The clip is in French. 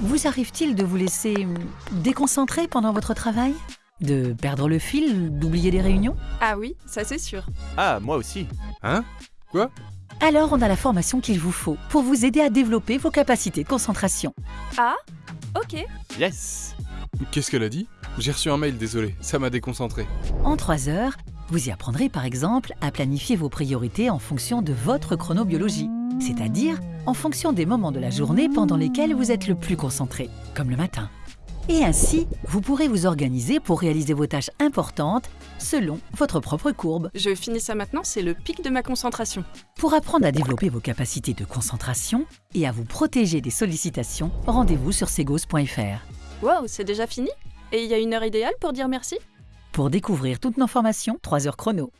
Vous arrive-t-il de vous laisser hum, déconcentrer pendant votre travail? De perdre le fil, d'oublier des réunions? Ah oui, ça c'est sûr. Ah, moi aussi. Hein? Quoi? Alors on a la formation qu'il vous faut pour vous aider à développer vos capacités de concentration. Ah Ok. Yes Qu'est-ce qu'elle a dit? J'ai reçu un mail, désolé, ça m'a déconcentré. En 3 heures, vous y apprendrez par exemple à planifier vos priorités en fonction de votre chronobiologie, c'est-à-dire en fonction des moments de la journée pendant lesquels vous êtes le plus concentré, comme le matin. Et ainsi, vous pourrez vous organiser pour réaliser vos tâches importantes selon votre propre courbe. Je finis ça maintenant, c'est le pic de ma concentration. Pour apprendre à développer vos capacités de concentration et à vous protéger des sollicitations, rendez-vous sur segos.fr. Wow, c'est déjà fini? Et il y a une heure idéale pour dire merci? Pour découvrir toutes nos formations, 3 heures chrono.